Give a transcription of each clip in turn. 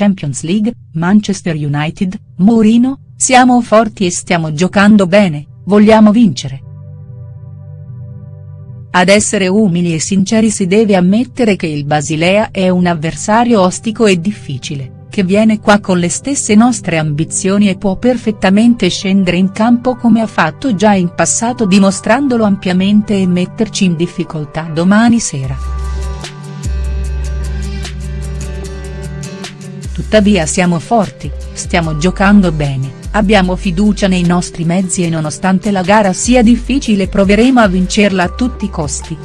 Champions League, Manchester United, Mourinho, siamo forti e stiamo giocando bene, vogliamo vincere. Ad essere umili e sinceri si deve ammettere che il Basilea è un avversario ostico e difficile, che viene qua con le stesse nostre ambizioni e può perfettamente scendere in campo come ha fatto già in passato dimostrandolo ampiamente e metterci in difficoltà domani sera. Tuttavia siamo forti, stiamo giocando bene Abbiamo fiducia nei nostri mezzi e nonostante la gara sia difficile proveremo a vincerla a tutti i costi.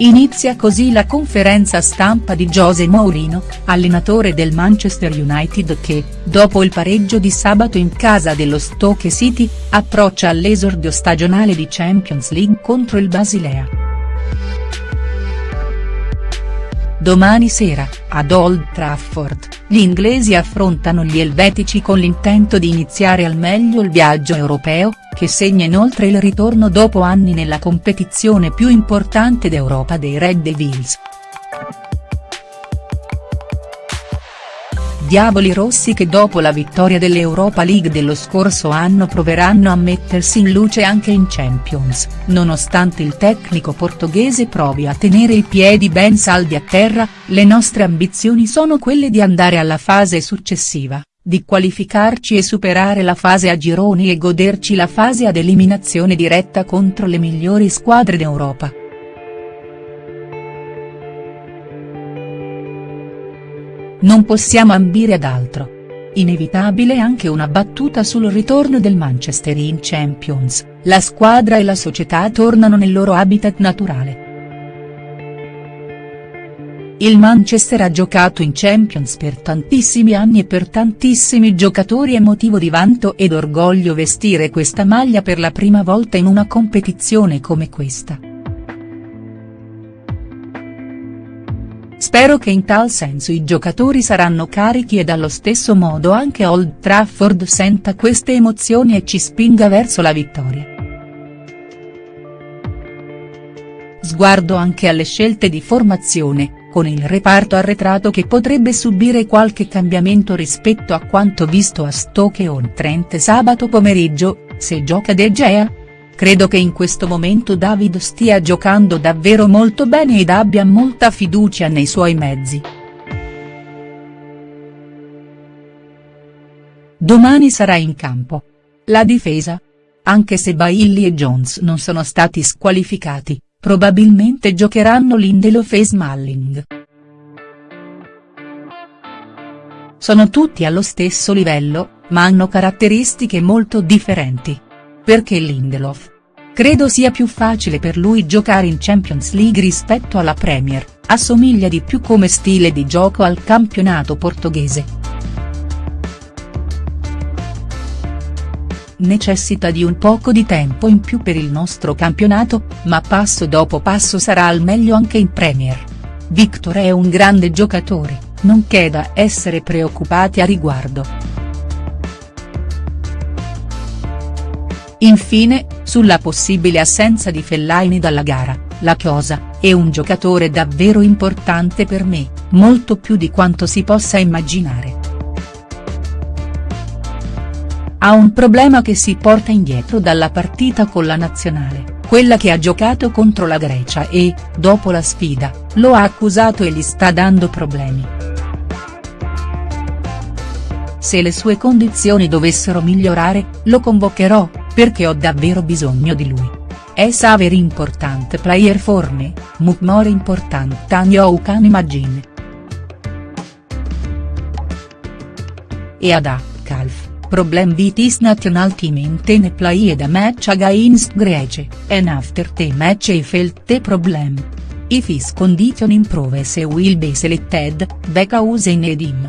Inizia così la conferenza stampa di José Mourinho, allenatore del Manchester United che, dopo il pareggio di sabato in casa dello Stoke City, approccia all'esordio stagionale di Champions League contro il Basilea. Domani sera, ad Old Trafford, gli inglesi affrontano gli elvetici con l'intento di iniziare al meglio il viaggio europeo, che segna inoltre il ritorno dopo anni nella competizione più importante d'Europa dei Red Devils. Diavoli rossi che dopo la vittoria dell'Europa League dello scorso anno proveranno a mettersi in luce anche in Champions, nonostante il tecnico portoghese provi a tenere i piedi ben saldi a terra, le nostre ambizioni sono quelle di andare alla fase successiva, di qualificarci e superare la fase a gironi e goderci la fase ad eliminazione diretta contro le migliori squadre d'Europa. Non possiamo ambire ad altro. Inevitabile anche una battuta sul ritorno del Manchester in Champions, la squadra e la società tornano nel loro habitat naturale. Il Manchester ha giocato in Champions per tantissimi anni e per tantissimi giocatori è motivo di vanto ed orgoglio vestire questa maglia per la prima volta in una competizione come questa. Spero che in tal senso i giocatori saranno carichi e dallo stesso modo anche Old Trafford senta queste emozioni e ci spinga verso la vittoria. Sguardo anche alle scelte di formazione, con il reparto arretrato che potrebbe subire qualche cambiamento rispetto a quanto visto a Stoke on Trent sabato pomeriggio, se gioca De Gea, Credo che in questo momento David stia giocando davvero molto bene ed abbia molta fiducia nei suoi mezzi. Domani sarà in campo. La difesa? Anche se Bailly e Jones non sono stati squalificati, probabilmente giocheranno Lindelof e Smalling. Sono tutti allo stesso livello, ma hanno caratteristiche molto differenti. Perché Lindelof? Credo sia più facile per lui giocare in Champions League rispetto alla Premier, assomiglia di più come stile di gioco al campionato portoghese. Necessita di un poco di tempo in più per il nostro campionato, ma passo dopo passo sarà al meglio anche in Premier. Victor è un grande giocatore, non c'è da essere preoccupati a riguardo. Infine, sulla possibile assenza di Fellaini dalla gara, la Chiosa, è un giocatore davvero importante per me, molto più di quanto si possa immaginare. Ha un problema che si porta indietro dalla partita con la nazionale, quella che ha giocato contro la Grecia e, dopo la sfida, lo ha accusato e gli sta dando problemi. Se le sue condizioni dovessero migliorare, lo convocherò, perché ho davvero bisogno di lui. È saver importante player for me, much more important than you can imagine. E ad A, Calf, problem with his national team in ten play a match against Greece, and after the match he felt the problem. If his condition improves he will be selected, because in him.